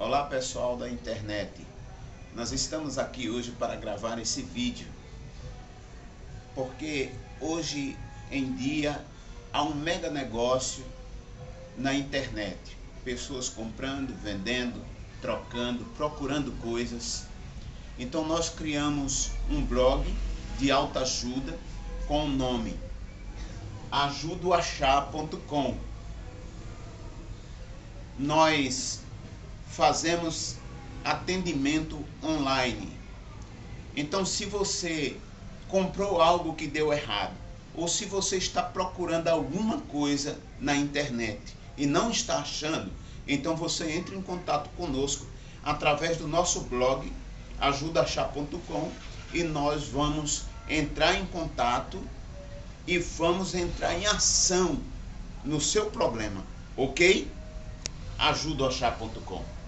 Olá pessoal da internet, nós estamos aqui hoje para gravar esse vídeo porque hoje em dia há um mega negócio na internet, pessoas comprando, vendendo, trocando, procurando coisas. Então nós criamos um blog de alta ajuda com o nome ajudoachar.com. Nós fazemos atendimento online. Então, se você comprou algo que deu errado, ou se você está procurando alguma coisa na internet e não está achando, então você entre em contato conosco através do nosso blog ajudaachar.com e nós vamos entrar em contato e vamos entrar em ação no seu problema, ok? ajudaachar.com